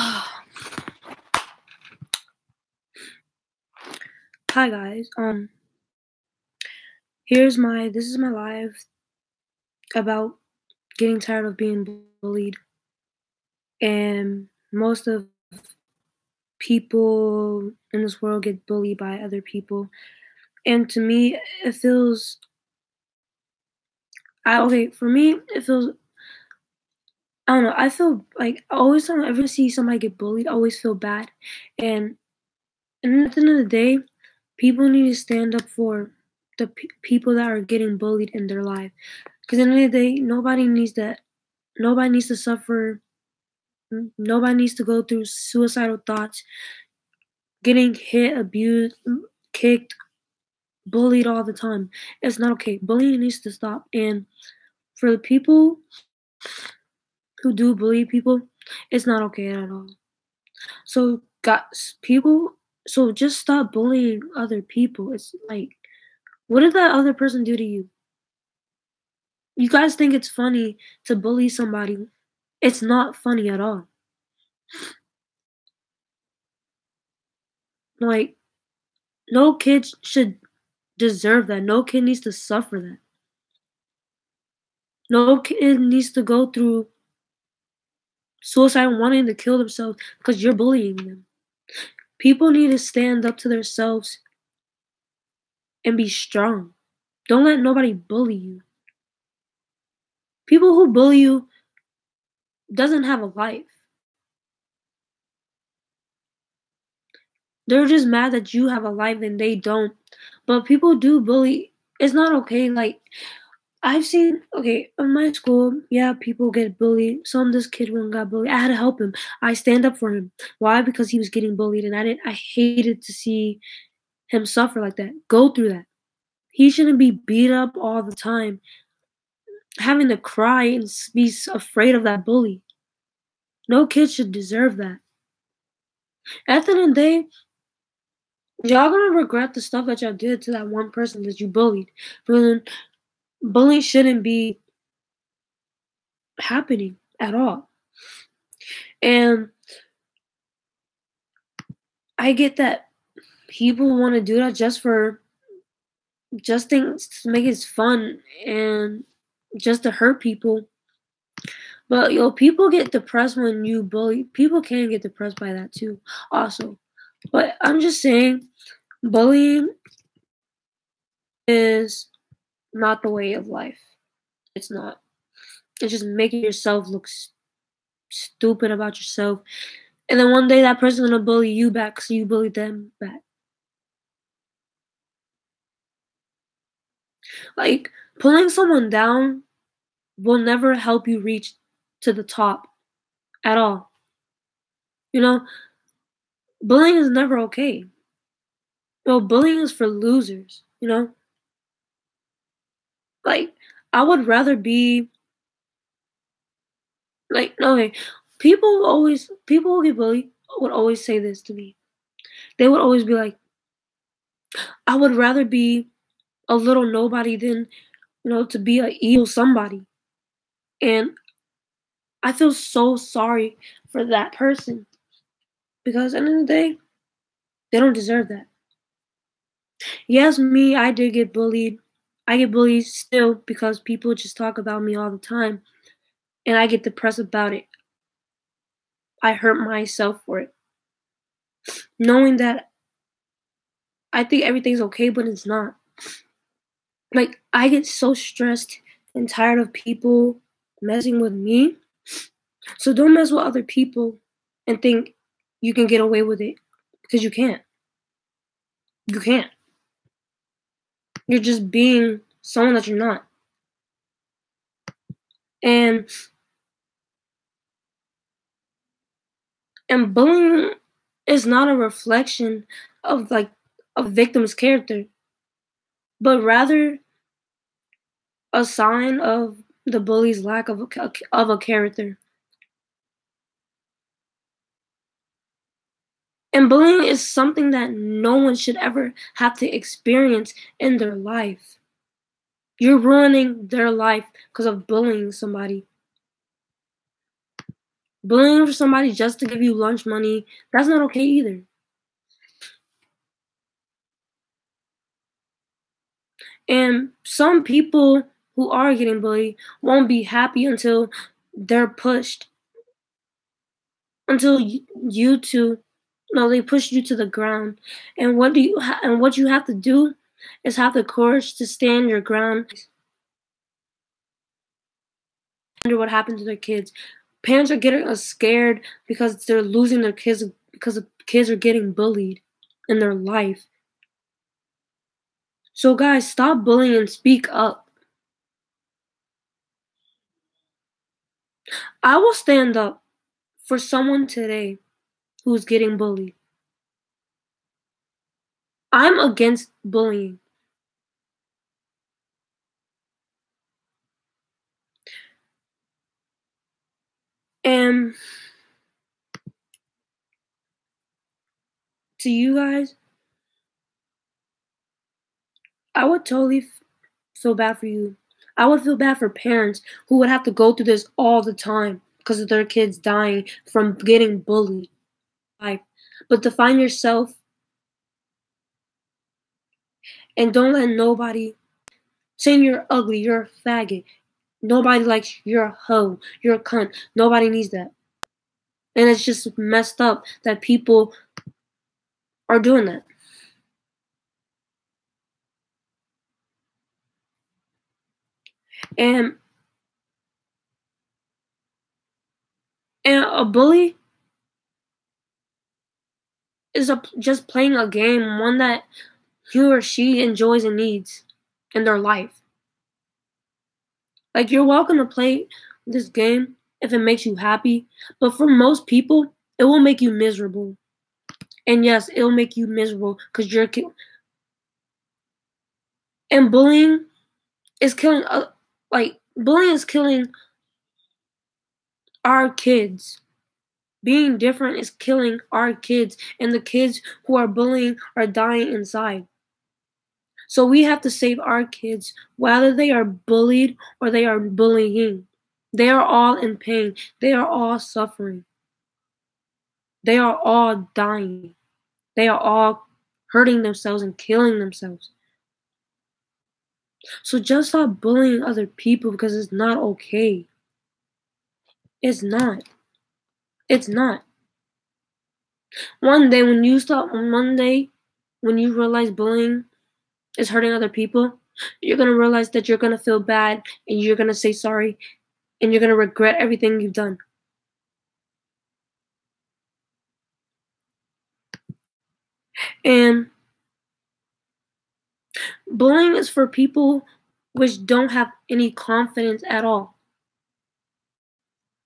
Hi guys. Um here's my this is my live about getting tired of being bullied. And most of people in this world get bullied by other people. And to me it feels I okay, for me it feels I don't know, I feel like always time I ever see somebody get bullied, I always feel bad. And and at the end of the day, people need to stand up for the pe- people that are getting bullied in their life. Because at the end of the day, nobody needs that. Nobody needs to suffer. Nobody needs to go through suicidal thoughts, getting hit, abused, kicked, bullied all the time. It's not okay. Bullying needs to stop. And for the people who do bully people, it's not okay at all. So, guys, people, so just stop bullying other people. It's like, what did that other person do to you? You guys think it's funny to bully somebody. It's not funny at all. Like, no kid should deserve that. No kid needs to suffer that. No kid needs to go through suicide wanting to kill themselves because you're bullying them. People need to stand up to themselves and be strong. Don't let nobody bully you. People who bully you doesn't have a life. They're just mad that you have a life and they don't. But people do bully. It's not okay. Like I've seen okay in my school, yeah, people get bullied. Some this kid one got bullied. I had to help him. I stand up for him. Why? Because he was getting bullied, and I didn't. I hated to see him suffer like that. Go through that. He shouldn't be beat up all the time, having to cry and be afraid of that bully. No kid should deserve that. At the end of the day, y'all gonna regret the stuff that y'all did to that one person that you bullied. But bullying shouldn't be happening at all. And I get that people want to do that just for just things to make it fun and just to hurt people. But yo, people get depressed when you bully. People can get depressed by that too, also. But I'm just saying, bullying is not the way of life. It's not. It's just making yourself look stupid about yourself. And then one day that person's gonna bully you back because you bullied them back. Like pulling someone down will never help you reach to the top at all. You know, bullying is never okay. No, bullying is for losers, you know? Like I would rather be like no. People always people who get bullied would always say this to me. They would always be like, I would rather be a little nobody than, you know, to be a evil somebody. And I feel so sorry for that person because at the end of the day, they don't deserve that. Yes, me, I did get bullied. I get bullied still because people just talk about me all the time and I get depressed about it. I hurt myself for it. Knowing that I think everything's okay, but it's not. Like, I get so stressed and tired of people messing with me. So don't mess with other people and think you can get away with it because you can't. You can't. You're just being someone that you're not. And and bullying is not a reflection of like a victim's character, but rather a sign of the bully's lack of a, of a character. And bullying is something that no one should ever have to experience in their life. You're ruining their life because of bullying somebody. Bullying for somebody just to give you lunch money, that's not okay either. And some people who are getting bullied won't be happy until they're pushed until you, two no they push you to the ground. And what do you ha- and what you have to do is have the courage to stand your ground. Wonder what happened to their kids. Parents are getting uh, scared because they're losing their kids because the kids are getting bullied in their life. So guys stop bullying and speak up. I will stand up for someone today who's getting bullied. I'm against bullying. And to you guys, I would totally feel bad for you. I would feel bad for parents who would have to go through this all the time because of their kids dying from getting bullied. But define yourself and don't let nobody say you're ugly, you're a faggot. Nobody likes you, you're a hoe, you're a cunt. Nobody needs that. And it's just messed up that people are doing that. And and a bully is a, just playing a game, one that he or she enjoys and needs in their life. Like you're welcome to play this game if it makes you happy, but for most people, it will make you miserable. And yes, it'll make you miserable because you're ki- and bullying is killing. Uh, like bullying is killing our kids. Being different is killing our kids, and the kids who are bullying are dying inside. So we have to save our kids, whether they are bullied or they are bullying. They are all in pain. They are all suffering. They are all dying. They are all hurting themselves and killing themselves. So just stop bullying other people because it's not okay. It's not. It's not. One day when you stop, one day when you realize bullying is hurting other people, you're gonna realize that you're gonna feel bad and you're gonna say sorry and you're gonna regret everything you've done. And bullying is for people which don't have any confidence at all.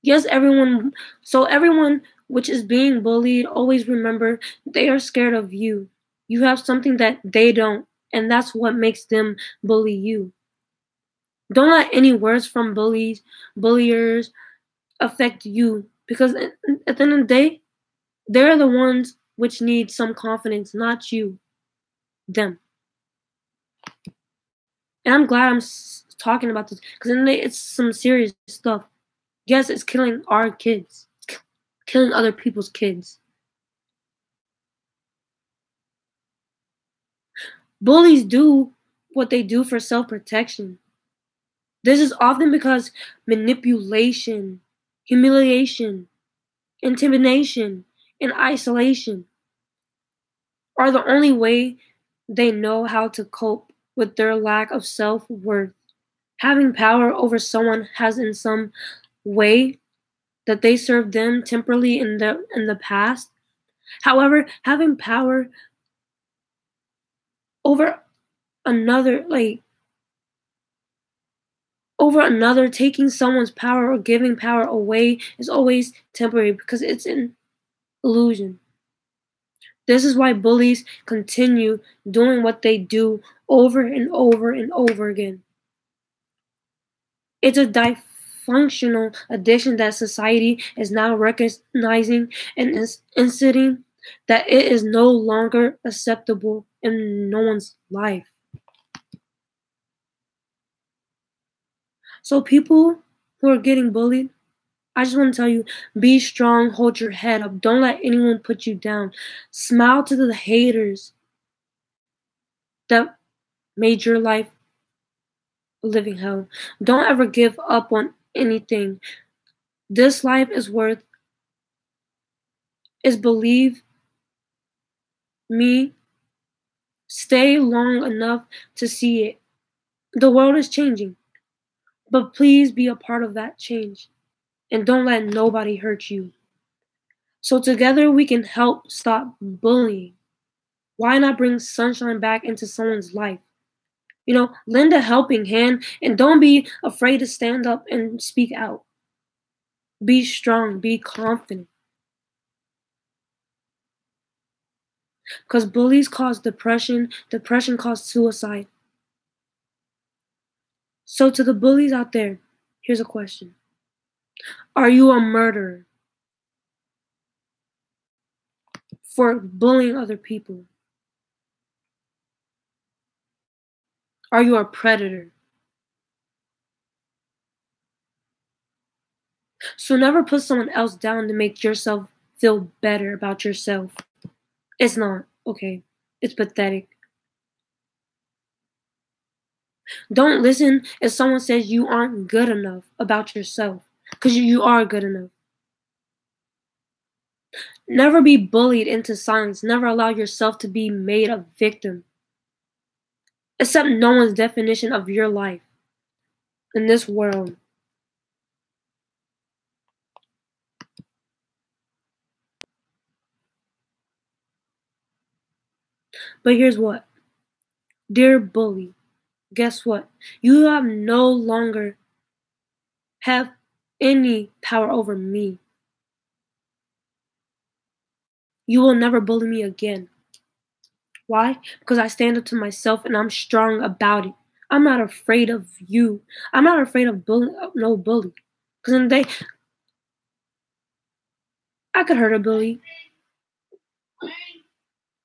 Yes, everyone, so everyone which is being bullied, always remember they are scared of you. You have something that they don't, and that's what makes them bully you. Don't let any words from bullies, bulliers affect you because at the end of the day, they're the ones which need some confidence, not you, them. And I'm glad I'm talking about this because it's some serious stuff. Yes, it's killing our kids, killing other people's kids. Bullies do what they do for self protection. This is often because manipulation, humiliation, intimidation, and isolation are the only way they know how to cope with their lack of self worth. Having power over someone has, in some way, that they served them temporarily in the in the past. However, having power over another, like over another, taking someone's power or giving power away is always temporary because it's an illusion. This is why bullies continue doing what they do over and over and over again. It's a dysfunctional addiction that society is now recognizing and is insisting that it is no longer acceptable in no one's life. So people who are getting bullied, I just want to tell you be strong, hold your head up. Don't let anyone put you down. Smile to the haters that made your life a living hell. Don't ever give up on anything. This life is worth is believe me stay long enough to see it. The world is changing. But please be a part of that change and don't let nobody hurt you. So together we can help stop bullying. Why not bring sunshine back into someone's life? You know, lend a helping hand and don't be afraid to stand up and speak out. Be strong, be confident. Because bullies cause depression, depression causes suicide. So, to the bullies out there, here's a question Are you a murderer for bullying other people? Are you a predator? So never put someone else down to make yourself feel better about yourself. It's not, okay? It's pathetic. Don't listen if someone says you aren't good enough about yourself, because you are good enough. Never be bullied into silence. Never allow yourself to be made a victim. Accept no one's definition of your life in this world. But here's what Dear bully, guess what? You have no longer have any power over me. You will never bully me again. Why? Because I stand up to myself and I'm strong about it. I'm not afraid of you. I'm not afraid of bully, no bully. Because in the day, I could hurt a bully.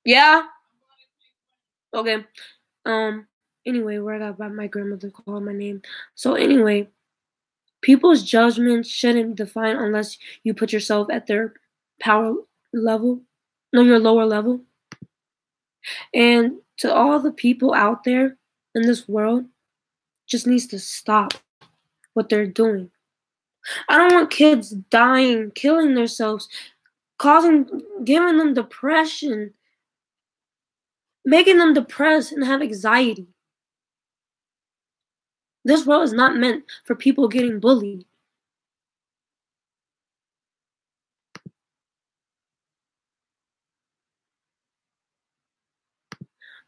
Yeah. Okay. Um. Anyway, where I got my grandmother calling my name. So anyway, people's judgment shouldn't define unless you put yourself at their power level, no, your lower level. And to all the people out there in this world, just needs to stop what they're doing. I don't want kids dying, killing themselves, causing, giving them depression, making them depressed and have anxiety. This world is not meant for people getting bullied.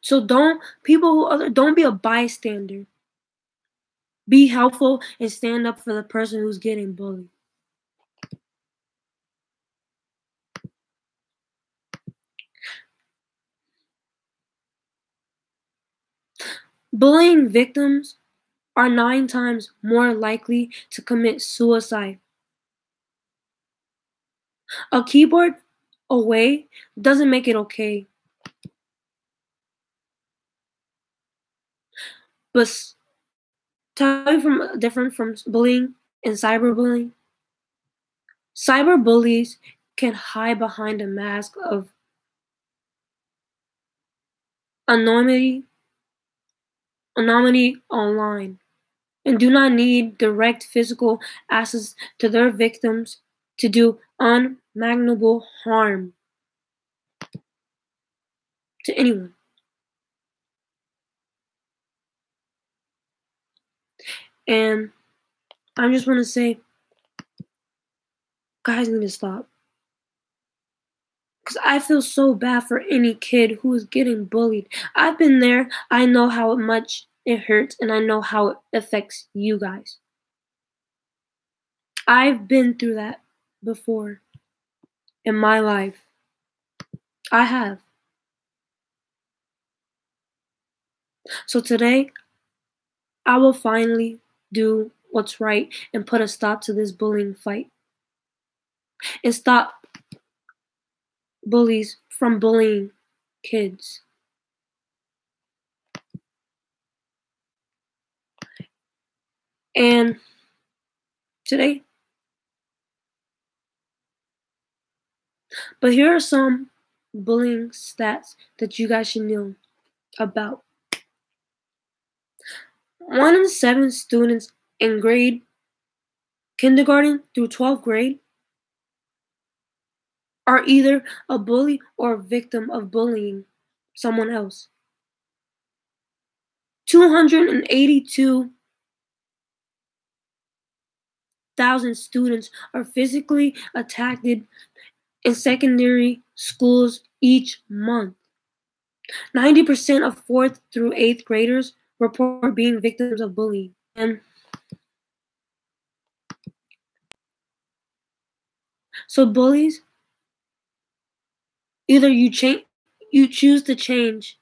So don't people who other don't be a bystander. Be helpful and stand up for the person who's getting bullied. Bullying victims are nine times more likely to commit suicide. A keyboard away doesn't make it okay. But from different from bullying and cyberbullying. Cyberbullies can hide behind a mask of anonymity anonymity online and do not need direct physical access to their victims to do unimaginable harm to anyone. And I just want to say, guys need to stop. Because I feel so bad for any kid who is getting bullied. I've been there. I know how much it hurts, and I know how it affects you guys. I've been through that before in my life. I have. So today, I will finally do what's right and put a stop to this bullying fight. And stop bullies from bullying kids. And today, But here are some bullying stats that you guys should know about. One in seven students in grade kindergarten through 12th grade are either a bully or a victim of bullying someone else. 282,000 students are physically attacked in secondary schools each month. 90% of 4th through 8th graders report being victims of bullying. And so bullies either you change you choose to change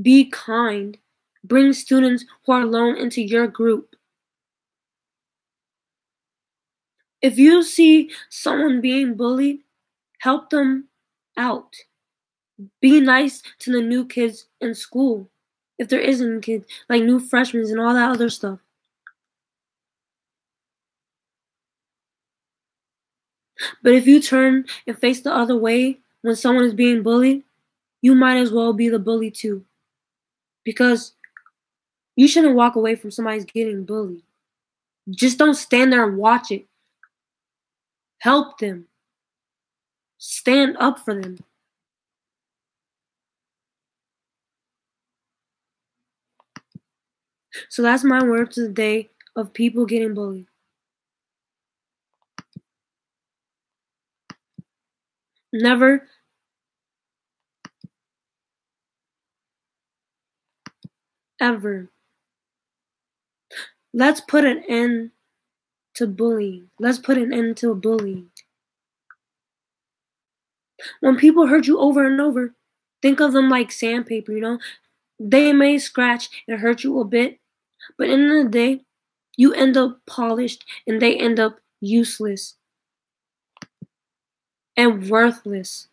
be kind bring students who are alone into your group. If you see someone being bullied help them out. Be nice to the new kids in school if there isn't like new freshmen and all that other stuff But if you turn and face the other way when someone is being bullied, you might as well be the bully too. Because you shouldn't walk away from somebody's getting bullied. Just don't stand there and watch it. Help them. Stand up for them. So that's my word to the day of people getting bullied. Never ever. Let's put an end to bullying. Let's put an end to bullying. When people hurt you over and over, think of them like sandpaper, you know? They may scratch and hurt you a bit, but in the, the day, you end up polished and they end up useless and worthless.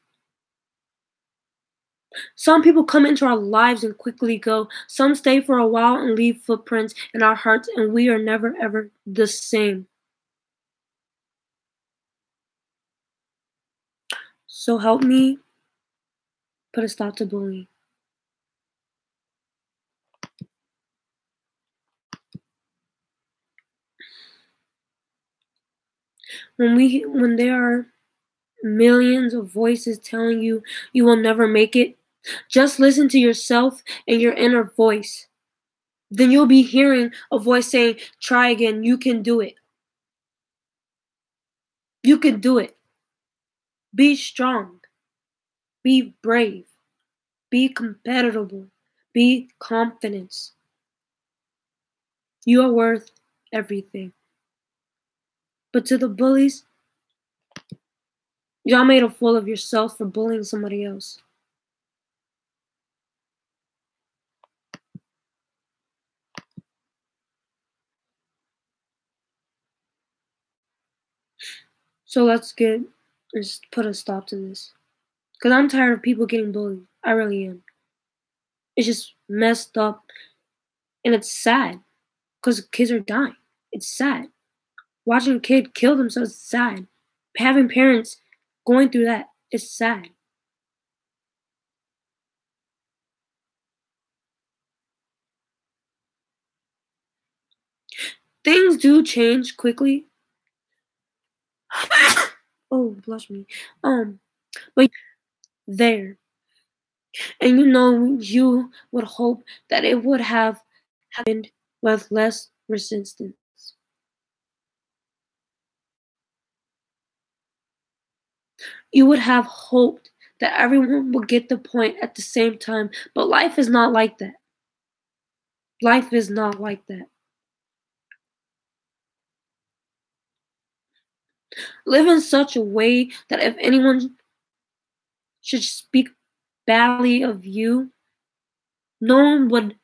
Some people come into our lives and quickly go. Some stay for a while and leave footprints in our hearts, and we are never ever the same. So help me put a stop to bullying. When we when there are millions of voices telling you you will never make it, just listen to yourself and your inner voice. Then you'll be hearing a voice saying, Try again, you can do it. You can do it. Be strong. Be brave. Be compatible. Be confident. You are worth everything. But to the bullies, Y'all made a fool of yourself for bullying somebody else. So let's get let's put a stop to this. Cause I'm tired of people getting bullied. I really am. It's just messed up and it's sad. Cause kids are dying. It's sad. Watching a kid kill themselves is sad. Having parents Going through that is sad. Things do change quickly. oh, bless me. Um, but there. And you know, you would hope that it would have happened with less resistance. You would have hoped that everyone would get the point at the same time, but life is not like that. Life is not like that. Live in such a way that if anyone should speak badly of you, no one would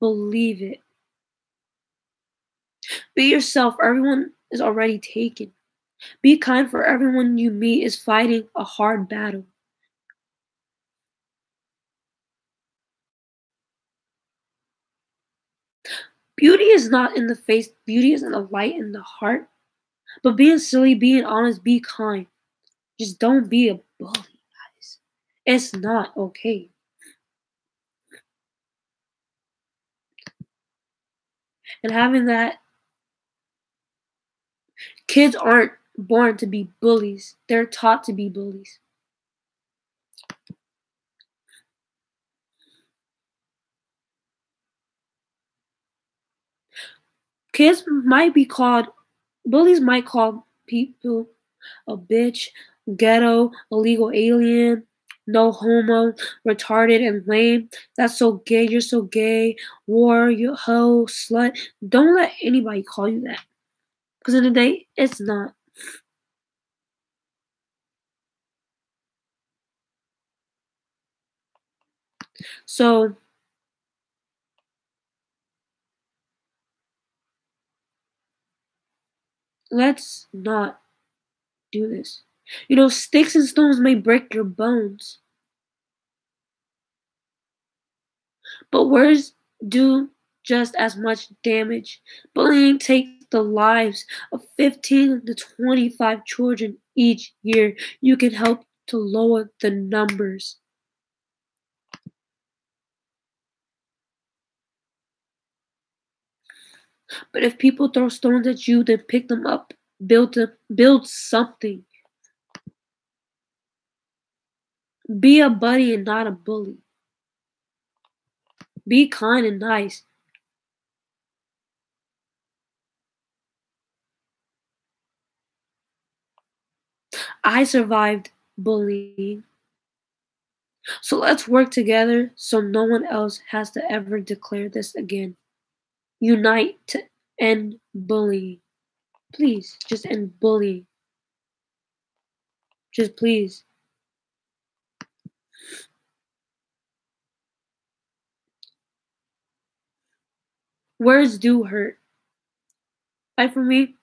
believe it. Be yourself. Everyone is already taken. Be kind for everyone you meet is fighting a hard battle. Beauty is not in the face, beauty is in the light in the heart. But being silly, being honest, be kind. Just don't be a bully, guys. It's not okay. And having that kids aren't born to be bullies. They're taught to be bullies. Kids might be called bullies might call people a bitch, ghetto, illegal alien, no homo, retarded and lame. That's so gay, you're so gay, war, you hoe, slut. Don't let anybody call you that. Because in the day, it's not. So let's not do this. You know, sticks and stones may break your bones. But words do just as much damage. Bullying takes the lives of 15 to 25 children each year. You can help to lower the numbers. But if people throw stones at you, then pick them up. Build them, build something. Be a buddy and not a bully. Be kind and nice. I survived bullying. So let's work together so no one else has to ever declare this again. Unite to end. Please, just end bullying. Just please. Words do hurt. Like for me,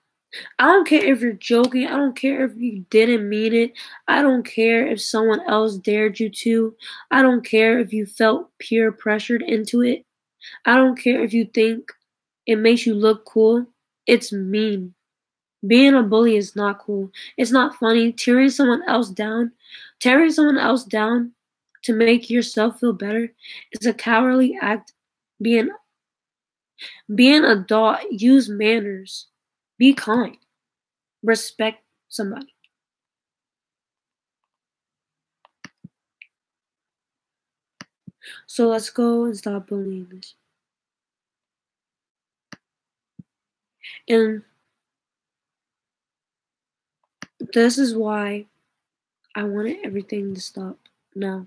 I don't care if you're joking. I don't care if you didn't mean it. I don't care if someone else dared you to. I don't care if you felt peer pressured into it. I don't care if you think it makes you look cool. It's mean. Being a bully is not cool. It's not funny. Tearing someone else down, tearing someone else down to make yourself feel better is a cowardly act. Being be an adult, use manners. Be kind. Respect somebody. So let's go and stop bullying this. And this is why I wanted everything to stop now.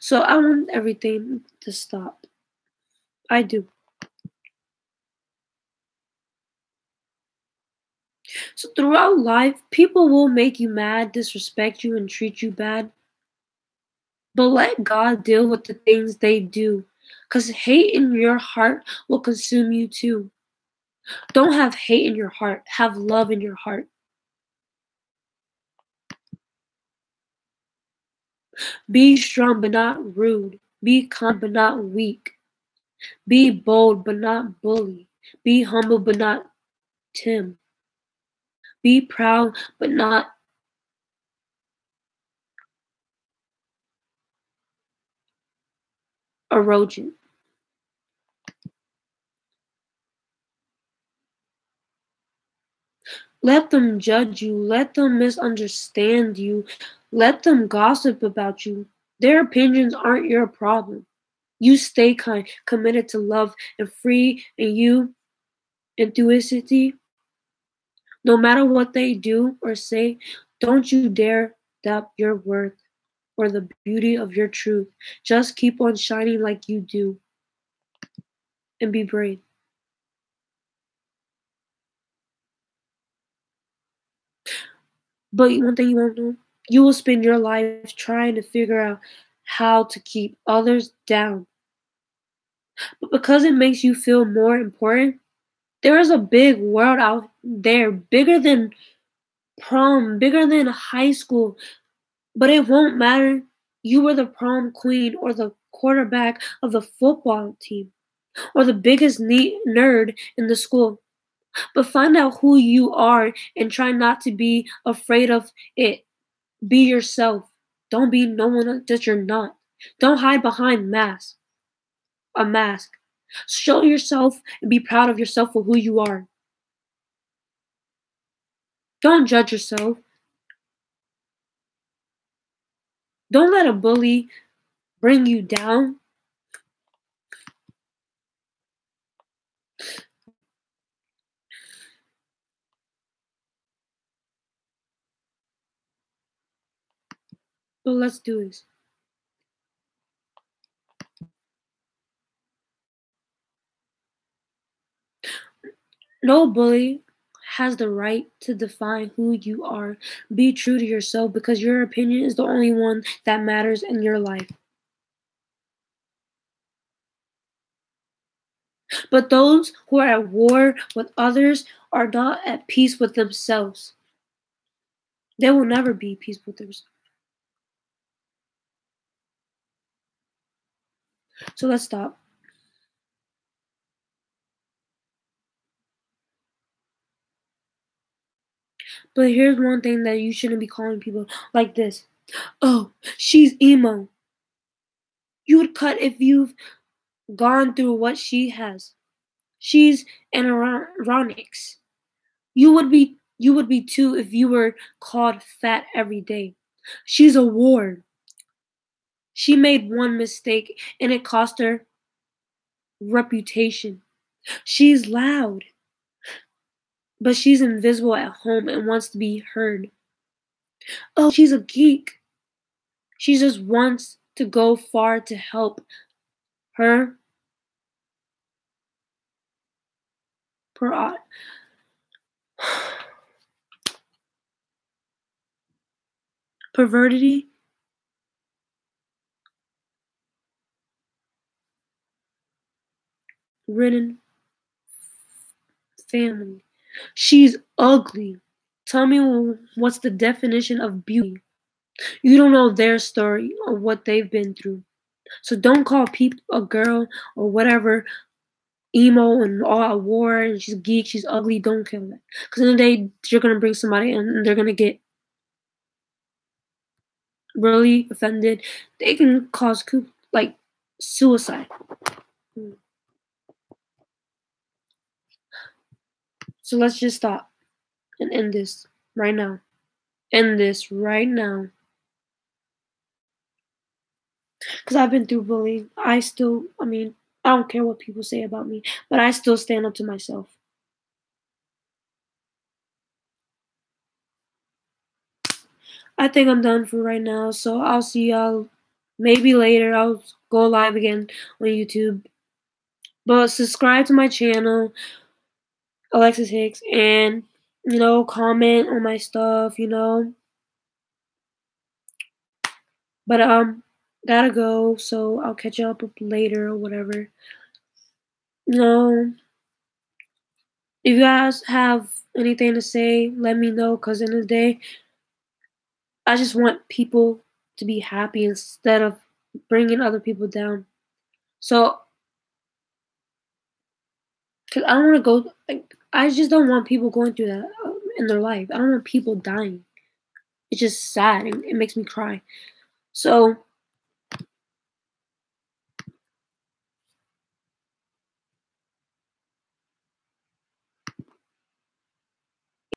So I want everything to stop. I do. So throughout life, people will make you mad, disrespect you, and treat you bad. But let God deal with the things they do. Because hate in your heart will consume you too. Don't have hate in your heart, have love in your heart. Be strong but not rude. Be kind but not weak. Be bold but not bully. Be humble but not Tim. Be proud but not arrogant. Let them judge you. Let them misunderstand you. Let them gossip about you. Their opinions aren't your problem. You stay kind, committed to love and free, and you, enthusiastic. No matter what they do or say, don't you dare doubt your worth or the beauty of your truth. Just keep on shining like you do. And be brave. But one thing you won't know, you will spend your life trying to figure out how to keep others down. But because it makes you feel more important, there is a big world out there, bigger than prom, bigger than high school, but it won't matter. You were the prom queen or the quarterback of the football team or the biggest nerd in the school. But find out who you are and try not to be afraid of it. Be yourself. Don't be no one that you're not. Don't hide behind mask. A mask. Show yourself and be proud of yourself for who you are. Don't judge yourself. Don't let a bully bring you down. But let's do this. No bully has the right to define who you are. Be true to yourself because your opinion is the only one that matters in your life. But those who are at war with others are not at peace with themselves. They will never be peace with themselves. So let's stop. But here's one thing that you shouldn't be calling people like this. Oh, she's emo. You would cut if you've gone through what she has. She's an ironics. You would be you would be too if you were called fat every day. She's a ward. She made one mistake and it cost her reputation. She's loud. But she's invisible at home and wants to be heard. Oh, she's a geek. She just wants to go far to help her per pervertity ridden family. She's ugly. Tell me what's the definition of beauty. You don't know their story or what they've been through. So don't call people a girl or whatever emo and all at war and she's geek, she's ugly. Don't kill that. Because in the day you're gonna bring somebody and they're gonna get really offended. They can cause like suicide. Hmm. So let's just stop and end this right now. End this right now. Because I've been through bullying. I still, I mean, I don't care what people say about me, but I still stand up to myself. I think I'm done for right now, so I'll see y'all maybe later. I'll go live again on YouTube. But subscribe to my channel. Alexis Hicks and you know comment on my stuff, you know. But um gotta go, so I'll catch you up later or whatever. You know, if you guys have anything to say, let me know. Cause in the day, I just want people to be happy instead of bringing other people down. So, cause I don't want to go like I just don't want people going through that uh, in their life. I don't want people dying. It's just sad. It, it makes me cry. So